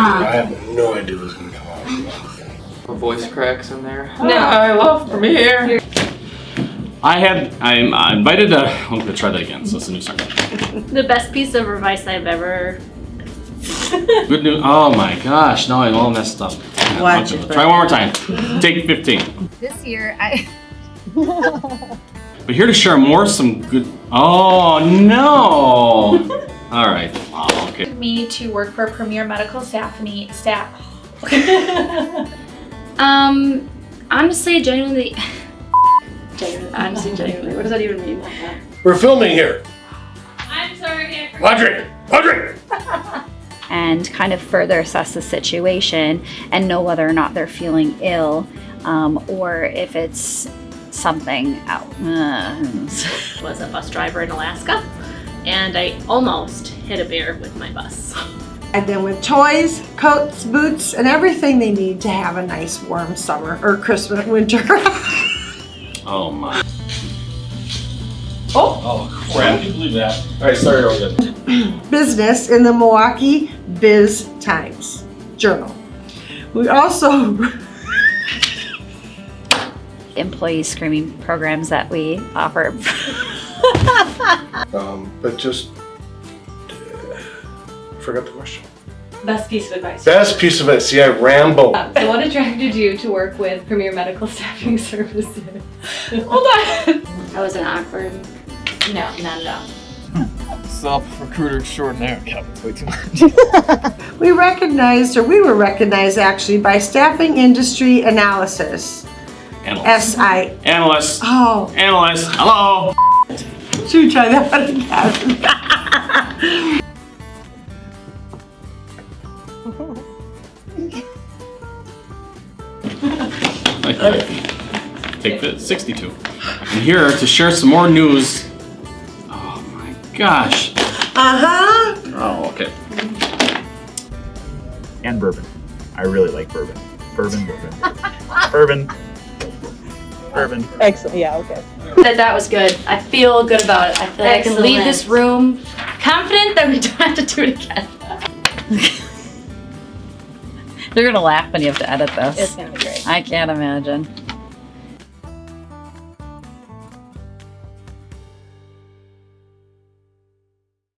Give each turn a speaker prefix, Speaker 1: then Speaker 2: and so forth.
Speaker 1: I have no idea what's gonna come out. My voice cracks in there.
Speaker 2: No,
Speaker 1: I love Premier.
Speaker 3: I had I'm I invited oh, I'm gonna try that again. So it's a new song.
Speaker 2: the best piece of advice I've ever.
Speaker 3: Good news. Oh my gosh! Now I all messed up.
Speaker 4: Watch it,
Speaker 3: Try one more time. Take 15.
Speaker 5: This year I.
Speaker 3: but here to share more some good. Oh no! all right okay.
Speaker 6: me to work for Premier Medical Staffing staff.
Speaker 2: Um, honestly, genuinely. genuinely, honestly, genuinely. What does that even mean?
Speaker 7: We're filming here.
Speaker 6: I'm sorry. I forgot.
Speaker 7: Audrey! Audrey!
Speaker 5: and kind of further assess the situation and know whether or not they're feeling ill um, or if it's something out. Uh,
Speaker 2: was a bus driver in Alaska, and I almost hit a bear with my bus.
Speaker 4: And then with toys, coats, boots, and everything they need to have a nice warm summer or Christmas, winter.
Speaker 3: Oh my. Oh! Oh crap, can you believe that? All right, sorry, Rogan.
Speaker 4: Business in the Milwaukee Biz Times Journal. We also
Speaker 5: employee screening programs that we offer.
Speaker 7: Um, but just forgot the question.
Speaker 8: Best piece of advice.
Speaker 7: Best piece of advice. See, I ramble.
Speaker 8: Um, so what attracted you to work with Premier Medical Staffing Services? Hold on.
Speaker 2: I was an awkward. No, not at all.
Speaker 1: Sup, recruiter extraordinaire. Kevin's way too much.
Speaker 4: we recognized, or we were recognized actually by Staffing Industry Analysis.
Speaker 3: Analyst.
Speaker 4: SI.
Speaker 3: Analyst.
Speaker 4: Oh,
Speaker 3: Analyst. Hello.
Speaker 4: should we try that one again?
Speaker 3: Take the 62. And here to share some more news. Oh my gosh.
Speaker 4: Uh-huh.
Speaker 3: Oh, okay.
Speaker 9: and bourbon. I really like bourbon. Bourbon, bourbon. bourbon. Bourbon.
Speaker 10: Excellent. Yeah. Okay.
Speaker 2: That that was good. I feel good about it. I feel like I can leave this room confident that we don't have to do it again.
Speaker 5: They're gonna laugh when you have to edit this.
Speaker 2: It's gonna be great.
Speaker 5: I can't imagine.